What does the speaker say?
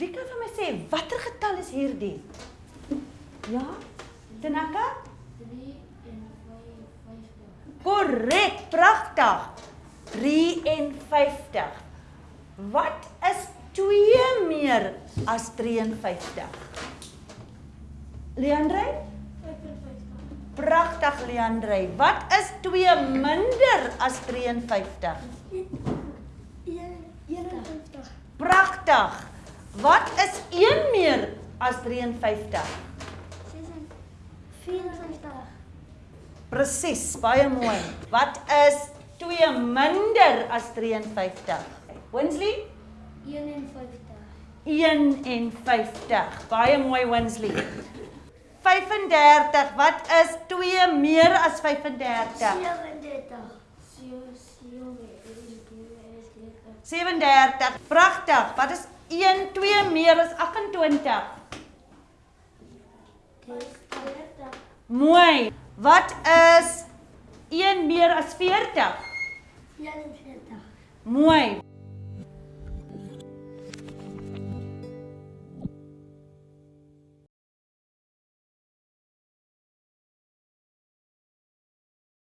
Wie kan vir my sê watter getal is hierdie? Ja? Tanaka? 3 en 5 50. Korrek, pragtig. 53. Wat is 2 meer as 53? Leandre? 55. Pragtig Leandre. Wat is 2 minder as 53? 51. Pragtig. Wat is 1 meer as 53? 54. Presies, baie mooi. Wat is 2 minder as 53? Winsley? 51. 51. Baie mooi Winsley. 35. Wat is 2 meer as 35? 37. 37. Pragtig. Wat is 1 2 meer as 28? 40. Mooi. Wat is 1 meer as 40? 41. Mooi.